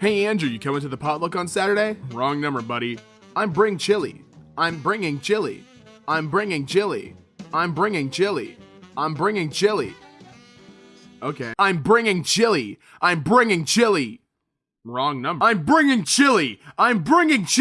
Hey Andrew, you coming to the potluck on Saturday? Wrong number, buddy. I'm bring chili. I'm bringing chili. I'm bringing chili. I'm bringing chili. I'm bringing chili. Okay. I'm bringing chili. I'm bringing chili. Wrong number. I'm bringing chili. I'm bringing chili.